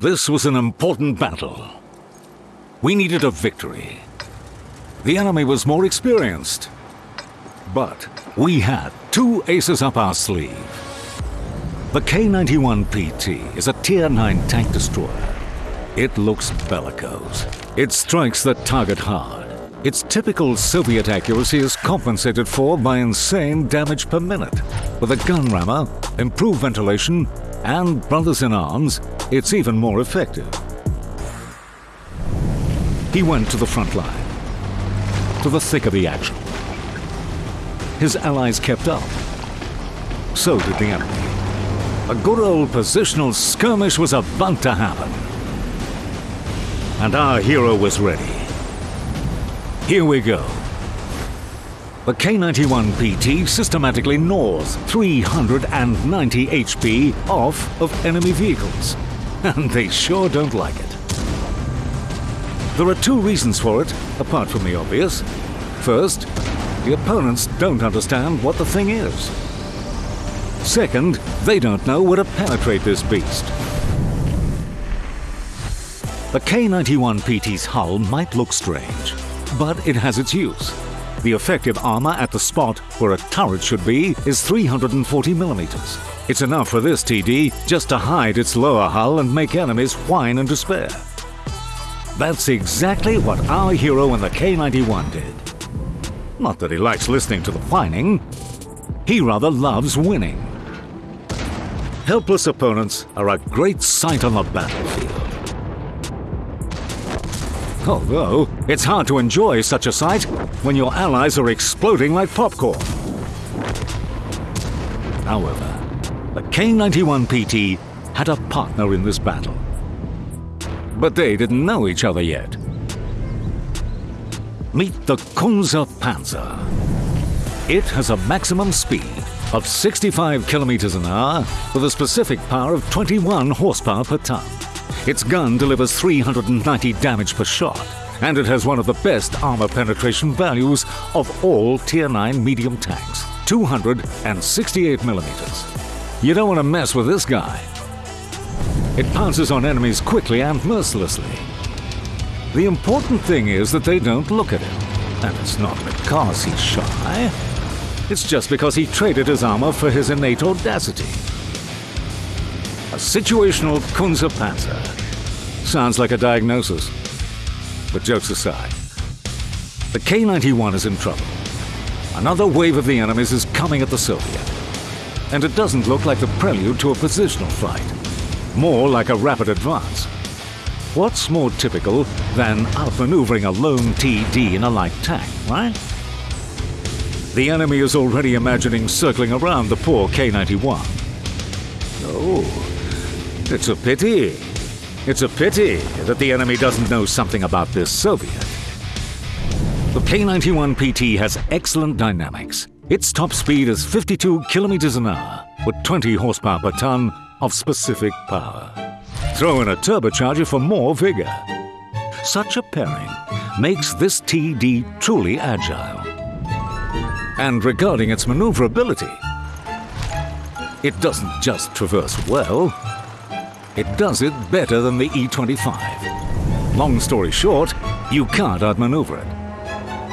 This was an important battle. We needed a victory. The enemy was more experienced. But we had two aces up our sleeve. The K-91PT is a Tier 9 tank destroyer. It looks bellicose. It strikes the target hard. Its typical Soviet accuracy is compensated for by insane damage per minute. With a gun rammer, improved ventilation, and brothers in arms, it's even more effective. He went to the front line, to the thick of the action. His allies kept up. So did the enemy. A good old positional skirmish was about to happen. And our hero was ready. Here we go. The K-91PT systematically gnaws 390 HP off of enemy vehicles. And they sure don't like it. There are two reasons for it, apart from the obvious. First, the opponents don't understand what the thing is. Second, they don't know where to penetrate this beast. The K-91PT's hull might look strange, but it has its use. The effective armor at the spot where a turret should be is 340 millimeters. It's enough for this TD just to hide its lower hull and make enemies whine in despair. That's exactly what our hero in the K-91 did. Not that he likes listening to the whining, he rather loves winning. Helpless opponents are a great sight on the battlefield. Oh, Although, it's hard to enjoy such a sight when your allies are exploding like popcorn. However, the K-91PT had a partner in this battle. But they didn't know each other yet. Meet the Kunze Panzer. It has a maximum speed of 65 kilometers an hour with a specific power of 21 horsepower per ton. Its gun delivers 390 damage per shot, and it has one of the best armor penetration values of all Tier 9 medium tanks, 268 millimeters. You don't want to mess with this guy. It pounces on enemies quickly and mercilessly. The important thing is that they don't look at him, and it's not because he's shy. It's just because he traded his armor for his innate audacity. Situational Kunze Panzer. Sounds like a diagnosis. But jokes aside, the K-91 is in trouble. Another wave of the enemies is coming at the Soviet. And it doesn't look like the prelude to a positional fight. More like a rapid advance. What's more typical than outmaneuvering a lone TD in a light tank, right? The enemy is already imagining circling around the poor K-91. Oh, it's a pity. It's a pity that the enemy doesn't know something about this Soviet. The K-91PT has excellent dynamics. Its top speed is 52 kilometers an hour, with 20 horsepower per ton of specific power. Throw in a turbocharger for more vigor. Such a pairing makes this TD truly agile. And regarding its maneuverability, it doesn't just traverse well, it does it better than the E-25. Long story short, you can't outmaneuver it.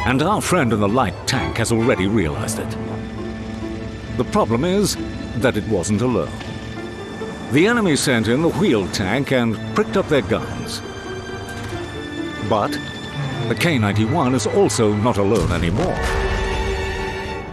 And our friend in the light tank has already realized it. The problem is that it wasn't alone. The enemy sent in the wheeled tank and pricked up their guns. But the K-91 is also not alone anymore.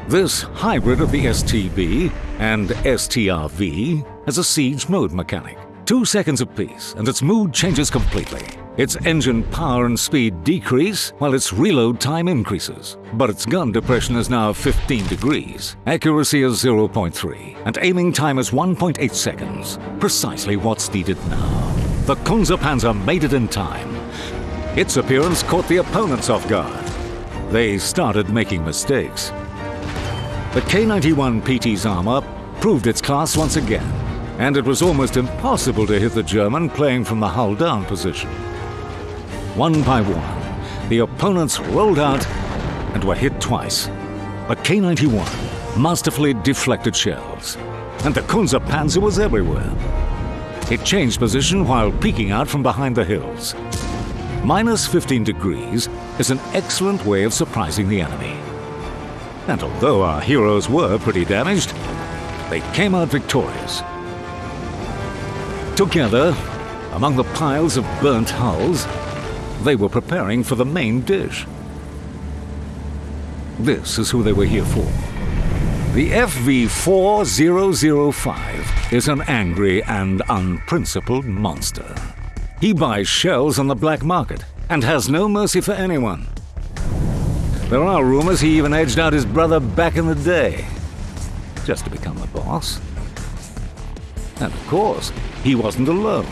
This hybrid of the STB and STRV has a siege mode mechanic. Two seconds apiece, and its mood changes completely. Its engine power and speed decrease, while its reload time increases. But its gun depression is now 15 degrees, accuracy is 0.3, and aiming time is 1.8 seconds. Precisely what's needed now. The Kunze Panzer made it in time. Its appearance caught the opponents off guard. They started making mistakes. The K-91PT's armor proved its class once again and it was almost impossible to hit the German playing from the hull down position. One by one, the opponents rolled out and were hit twice. A K-91 masterfully deflected shells, and the Kunze Panzer was everywhere. It changed position while peeking out from behind the hills. Minus 15 degrees is an excellent way of surprising the enemy. And although our heroes were pretty damaged, they came out victorious. Together, among the piles of burnt hulls, they were preparing for the main dish. This is who they were here for. The FV4005 is an angry and unprincipled monster. He buys shells on the black market and has no mercy for anyone. There are rumors he even edged out his brother back in the day, just to become the boss. And of course, he wasn't alone.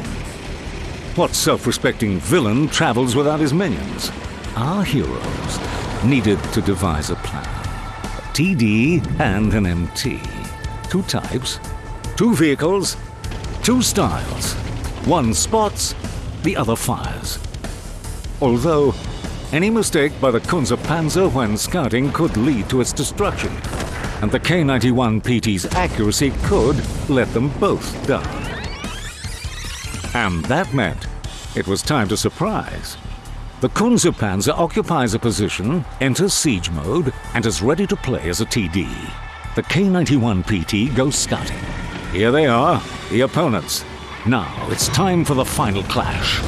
What self-respecting villain travels without his minions? Our heroes needed to devise a plan. A TD and an MT. Two types, two vehicles, two styles. One spots, the other fires. Although, any mistake by the Kunze Panzer when scouting could lead to its destruction, and the K-91 PT's accuracy could let them both down. And that meant it was time to surprise. The Kunze occupies a position, enters siege mode, and is ready to play as a TD. The K-91 PT goes scouting. Here they are, the opponents. Now it's time for the final clash.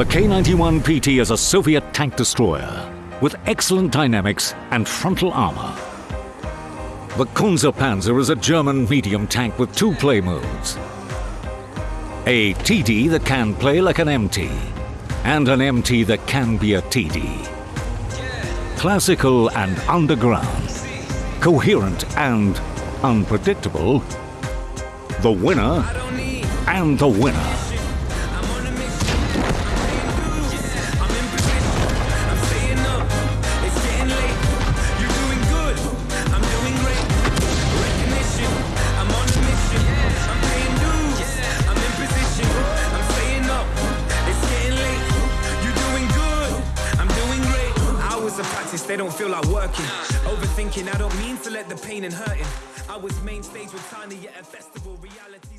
The K-91 PT is a Soviet tank destroyer with excellent dynamics and frontal armor. The Panzer is a German medium tank with two play modes. A TD that can play like an MT, and an MT that can be a TD. Classical and underground, coherent and unpredictable, the winner and the winner. They don't feel like working. Overthinking, I don't mean to let the pain and hurting. I was main stage with Tiny at a festival reality.